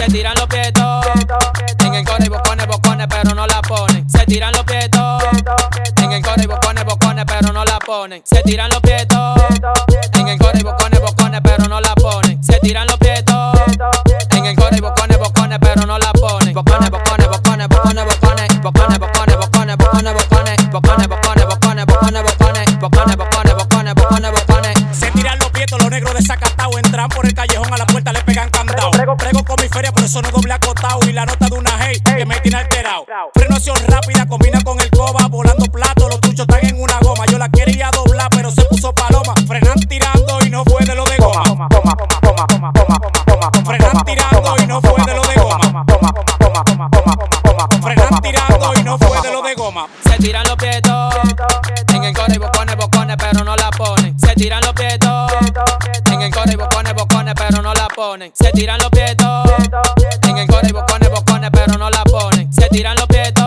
Se tiran los pietos. En el coro y bocones, bocones, pero no la ponen. Se tiran los pietos. En el coro y bocones, bocones, pero no la ponen. Se tiran los pietos. En el coro y bocones, bocones, pero no la ponen. Se tiran los eso no doble acotado. Y la nota de una hey que me tiene alterado. Frenoción rápida, combina con el coba. Volando plato, los tuchos están en una goma. Yo la quería doblar, pero se puso paloma. Frenan tirando y no fue de lo de goma. Frenan tirando y no fue de lo de goma. Frenan tirando y no fue de lo de goma. Se tiran los pietos. Ponen. Se tiran los pietos. En el coro y bocones, bocones, pero no la ponen. Se tiran los pietos.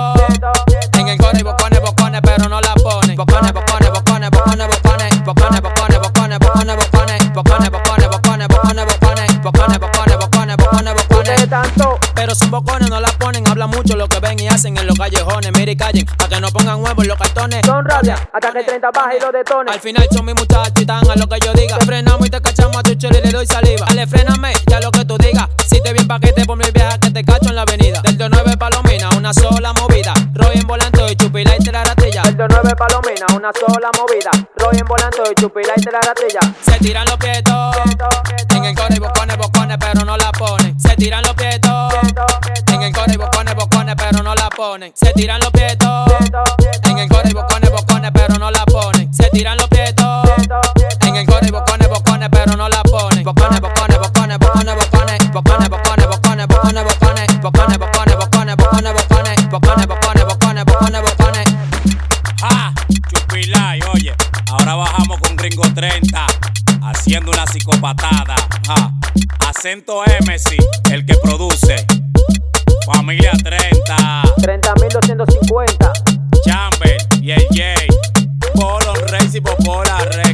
En el coro y bocones, bocones, pero no la ponen. Bocones, bocones, bocones, bocones, bocones. Bocones, bocones, bocones, bocones, bocones. Bocones, bocones, bocones, bocones, bocones. Bocones, bocones, bocones, bocones, bocones. tanto. Pero son bocones, no la ponen. Hablan mucho lo que ven y hacen en los callejones. Mire y callen, pa' que no pongan huevos en los cartones. Son rabia, hasta que 30 baja y lo detone. Al final son mis muchachos y están a lo que yo diga. Te frenamos y te cachamos chile y le doy saliva. Dale, fréname, ya lo que tú digas. Si te bien paquete por mi vieja que te cacho en la avenida. Del 9 Palomina, una sola movida. Roy en volante y chupila y te la ratilla. El de 9 palomina, una sola movida. Roy en volante y chupila y te la ratilla. Se tiran los pietos. En el coro y bocones, bocones, pero no la ponen. Se tiran los pietos. En el coro y bocones, bocones, pero no la ponen. Se tiran los pietos. haciendo una psicopatada. Acento Embassy, el que produce. Familia 30. 30.250. Chamber y el J. Polo Reyes y Popola Rey.